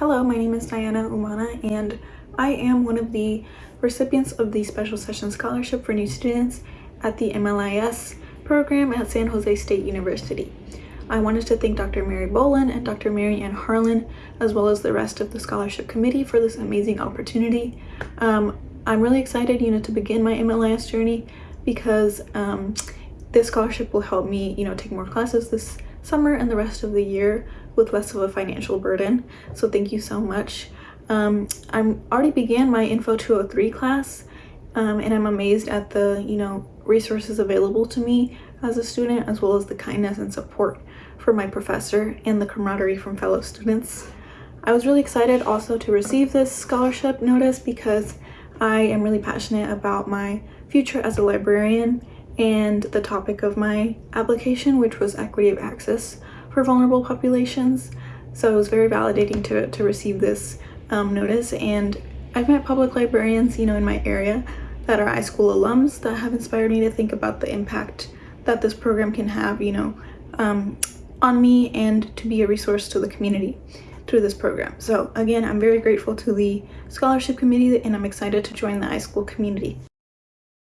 Hello, my name is Diana Umana and I am one of the recipients of the Special Session Scholarship for New Students at the MLIS program at San Jose State University. I wanted to thank Dr. Mary Boland and Dr. Mary Ann Harlan, as well as the rest of the scholarship committee for this amazing opportunity. Um, I'm really excited, you know, to begin my MLIS journey because um, this scholarship will help me, you know, take more classes this summer and the rest of the year with less of a financial burden. So thank you so much. Um, I'm already began my Info 203 class um, and I'm amazed at the, you know, resources available to me as a student as well as the kindness and support from my professor and the camaraderie from fellow students. I was really excited also to receive this scholarship notice because I am really passionate about my future as a librarian and the topic of my application, which was equity of access for vulnerable populations. So it was very validating to, to receive this um, notice. And I've met public librarians, you know, in my area that are iSchool alums that have inspired me to think about the impact that this program can have, you know, um, on me and to be a resource to the community through this program. So again, I'm very grateful to the scholarship committee and I'm excited to join the iSchool community.